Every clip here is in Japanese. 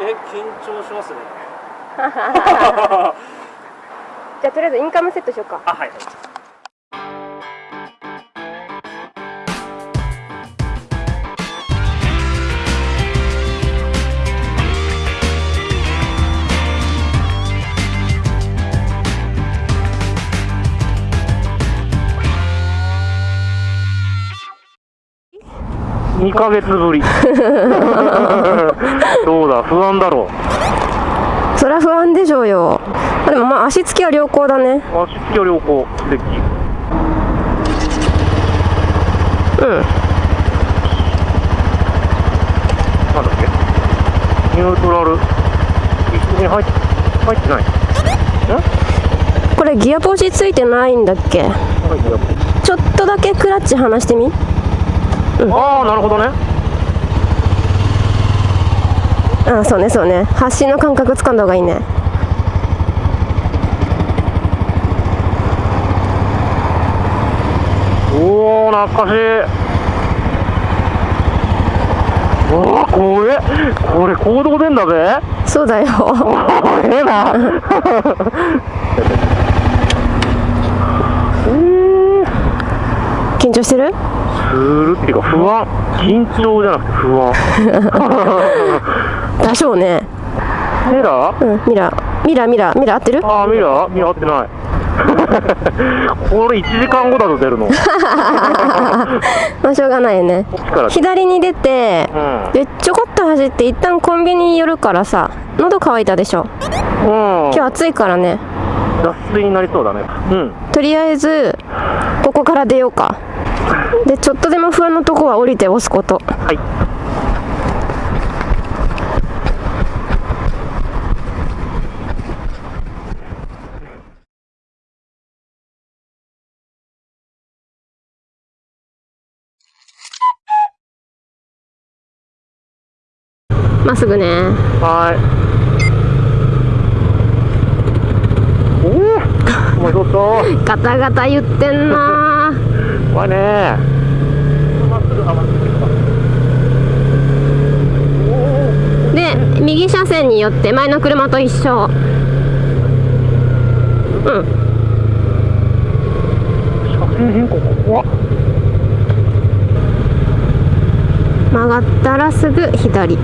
え緊張しますね。じゃあとりあえずインカムセットしようか。あはい2ヶ月ぶり。どうだ？不安だろう。そりゃ不安でしょうよ。あでもまあ足つきは良好だね。足つきは良好。デッキうん。なんだっけ？ニュートラル。一緒に入っ入ってない？んこれギアポジついてないんだっけ？ちょっとだけクラッチ離してみああなるほどね。あそうねそうね。発進の感覚つかんだ方がいいね。おお懐かしい。おおこれこれ行動電だぜ。そうだよ。これな。緊張してる？するっていうか不安。緊張じゃなくて不安。多少ね。ミラー？うんミラー。ミラーミラーミラー合ってる？ああミラー？ミラー合ってない。これ1時間後だと出るの。まあしょうがないよね。左に出てうん。でちょこっと走って一旦コンビニに寄るからさ喉乾いたでしょ。うん。今日暑いからね。脱水になりそうだね。うん。とりあえずここから出ようかでちょっとでも不安なとこは降りて押すこと。はい。まっすぐね。はい。おおお前ちょっとガタガタ言ってんな怖いね。で右車線によって前の車と一緒。うん。車線変更怖っ。曲がったらすぐ左。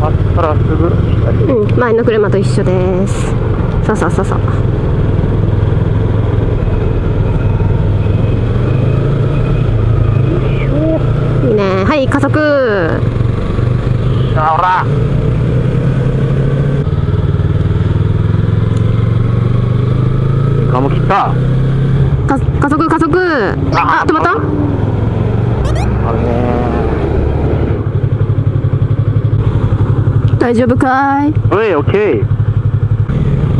あったらすぐ左うん前の車と一緒です。そうそうそうそう。いいね。はい加速。あほら。ガム切った。か加速加速。あ止まった？あるね大丈夫かい？おいオッケー。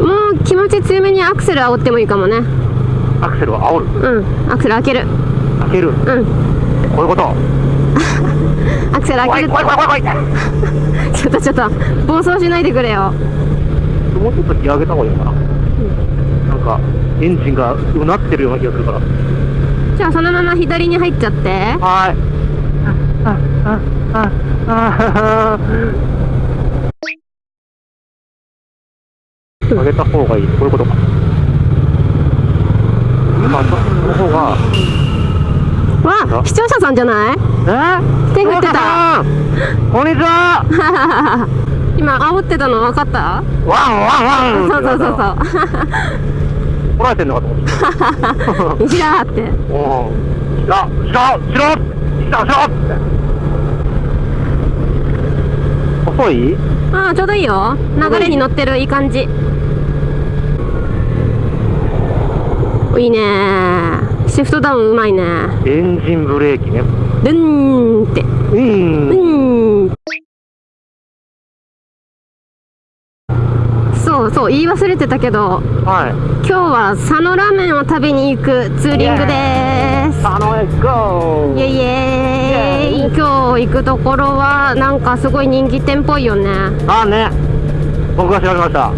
もう気持ち強めにアクセル煽ってもいいかもね。アクセルを煽る？うん。アクセル開ける。開ける？うん。こういうこと？アクセル開ける。ちょっとちょっと暴走しないでくれよ。もうちょっとギア上げた方がいいのかな？なんかエンジンがうなってるような気がするから。じゃあそのまま左に入っちゃって。はい。あああああ上げた方がいい。こういうことか。まあその方が。わ視聴者さんじゃない？え？手振ってた。こんにちは。今煽ってたの分かった？ワンワンワン。そうそうそうそう。怒られてんのかと思って。西だって。おうしろしろしろしろしろって。遅い？ああちょうどいいよ。流れに乗ってるいい感じいいね。シフトダウンうまいね。エンジンブレーキね。ルンって。うん。うん。そうそう言い忘れてたけどはい。今日は佐野ラーメンを食べに行くツーリングです。あのエゴイエイ。イエーイ。今日行くところはなんかすごい人気店っぽいよね。あね。僕が調べました。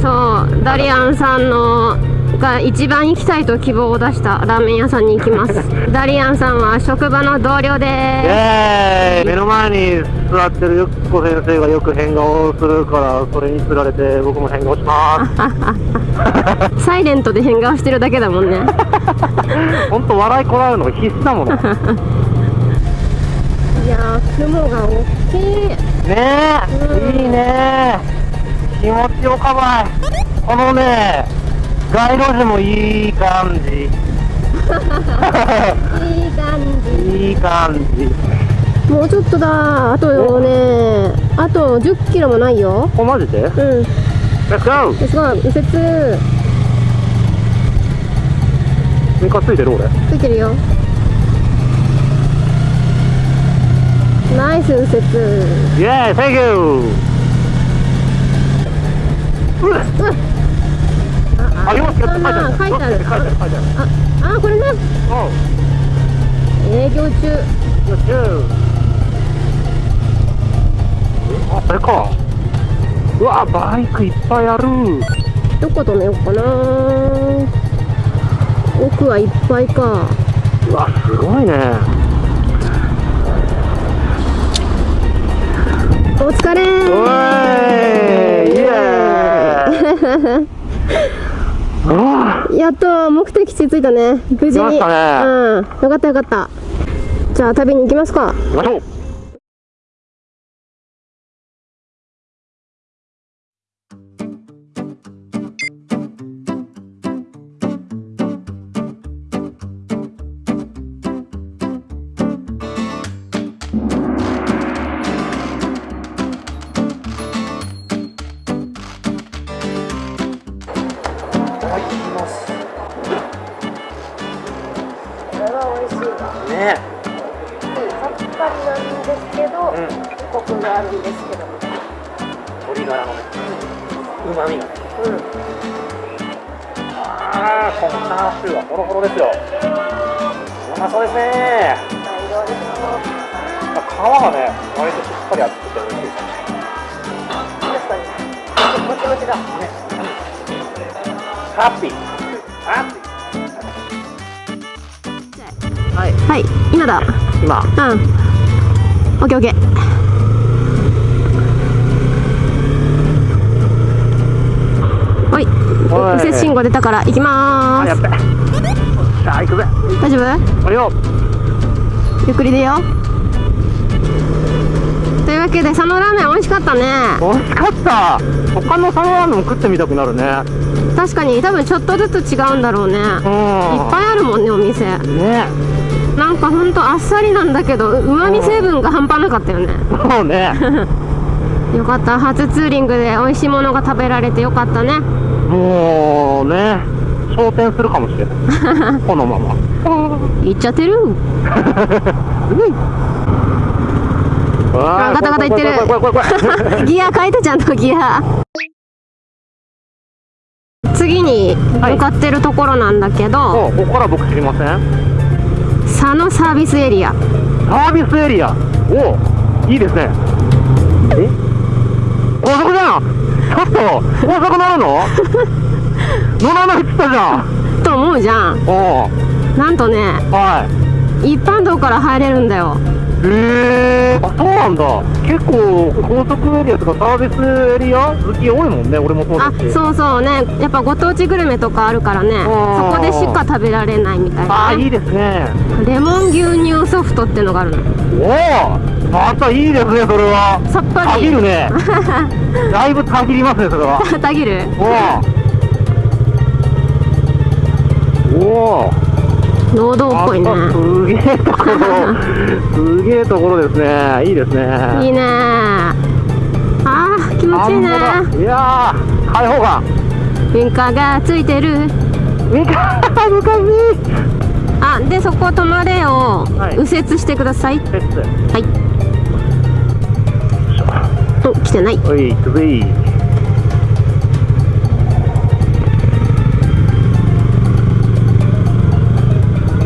そうダリアンさんのが一番行きたいと希望を出したラーメン屋さんに行きます。ダリアンさんは職場の同僚イでエーイ。目の前に座ってるゆっこ先生がよく変顔をするからそれにつられて僕も変顔します。す サイレントで変顔してるだけだもんね。本当笑いこらえるのが必死だもんね いやー雲が大きい。えいいね気持ちよかばい。このね街路樹もいい感じ。いい感いい感じ。じもうちょっとだあとねあと1 0キロもないよ。おマジで？うん。Let's go! すごい右折。ミカついてる俺。ついてるよ。ナイス右折。イエーイ Thank you! うっあありますよって書いてある書いてある書いてある書いてあるああこれねうん営業中よっしゃあ、これか。うわ、バイクいっぱいある。どこ止めようかな。奥はいっぱいかうわ、すごいね。お疲れおいイエーイやっと目的地着いたね。無事に。ね。うん。よかったよかった。じゃあ旅に行きますか。行きましょう。コクがあるんですけど鶏ガラのね、旨味がね。うんああ、このチャーシューはホロホロですよ。うまそうですね。あ皮がね、割としっかり厚くて美味しいです。確かにもちもちだハッピー。ハッピー。はい、はい今だ今。うんオッケーオッケーおいおい右折信号出たから行きまーっべ。さあ、行くぜ。す大丈夫？ゆっくりでよというわけで佐野ラーメン美味しかったね美味しかった。他のサラダも食ってみたくなるね。確かに多分ちょっとずつ違うんだろうねいっうん。ぱいあるもんねお店ね。なんかほんとあっさりなんだけどうまみ成分が半端なかったよねそうね。よかった初ツーリングで美味しいものが食べられてよかったねもうね。昇天するかもしれない。このまま。行っちゃってる？あガタガタ言ってる。ギア変えてちゃんとギア。次に向かってるところなんだけど、おここから僕知りません？佐野サービスエリア。サービスエリア。おいいですね。え？高速じゃん。ちょっと高速乗るの？乗らないっつったじゃん。と思うじゃん。おなんとねはい。一般道から入れるんだよへえあそうなんだ。結構高速エリアとかサービスエリア好き多いもんね俺もそうあだし。そうそうね。やっぱご当地グルメとかあるからね。うんそこでしか食べられないみたいあな、ね、あいいですね。レモン牛乳ソフトってのがあるの。おおまたいいですねそれは。さっぱたぎりるね。だいぶたぎりますねそれは。たぎる。おおおお農道っぽいねすげえところすげえところですねいいですねいいねあー気持ちいいねいやー開放感ウインカーがついてるみか難しあでそこ止まれを右折してくださいいはいお来てないおい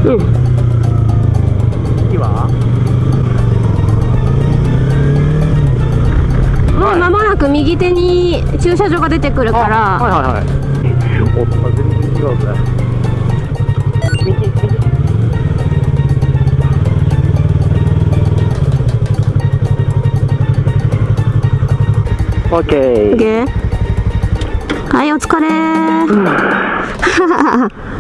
次は。もう間もなく右手に駐車場が出てくるから、あはいはいはいおっと全然違うぜ右右オッケー。はいお疲れ。す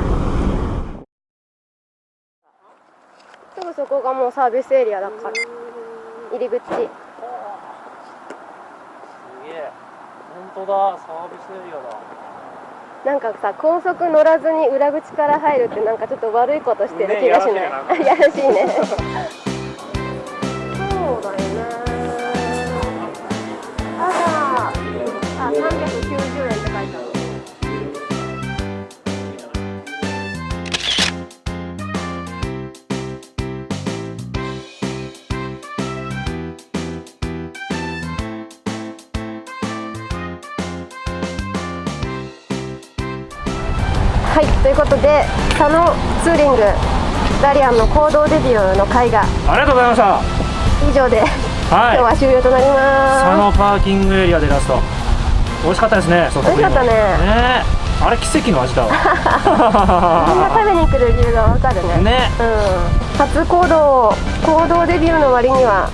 ぐそこがもうサービスエリアだから入り口。すげえ。本当だサービスエリアだ。なんかさ高速乗らずに裏口から入るってなんかちょっと悪いことしてるね気がしない、やらしい やらしいねはいということで佐野ツーリングダリアンの行動デビューの会がありがとうございました。以上で、はい。今日は終了となります。佐野パーキングエリアでラスト。美味しかったですね美味しかったね。ね。あれ奇跡の味だわ。みんな食べに来る理由がわかるね。ね。うん、初行動行動デビューの割には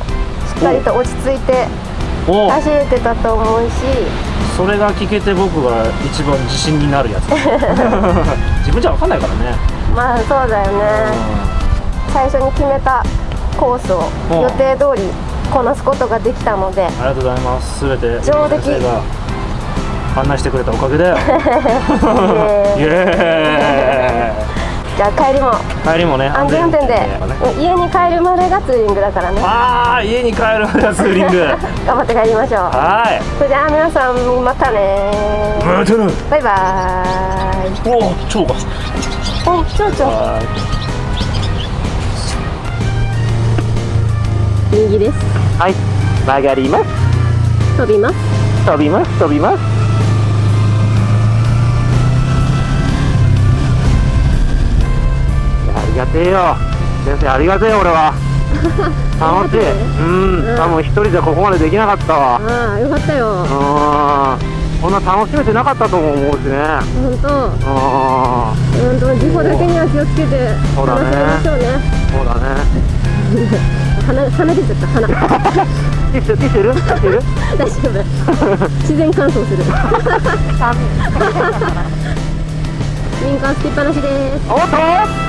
しっかりと落ち着いてお走れてたと思うし。それが聞けて僕が一番自信になるやつ。自分じゃ分かんないからね、まあそうだよね。最初に決めたコースをうん予定通りこなすことができたので。ありがとうございます。すべて上出来。案内してくれたおかげだよ。イイ。エーイ。エじゃあ帰りも。帰りもね安全運転で。家に帰るまでがツーリングだからね。ああ家に帰るまではツーリング。頑張って帰りましょう。はい。それじゃあ皆さんまたねまたなバイバーイ。おお蝶がおちょうちょはい。右です。はい。曲がります。飛びます。飛びます。飛びますがてえよ。先生ありがてえよ俺は。楽しいうん。うん。多分一人じゃここまでできなかったわ。ああよかったよ。うん。こんな楽しめてなかったとも思うしね。本当。うん。本当事故だけには気をつけてそうだね。そうだね。鼻鼻出ちゃった。鼻。ティッシュティッシュいる？ティッシュいる？大丈夫。自然乾燥する。ウインカーつきっぱなしです。おっと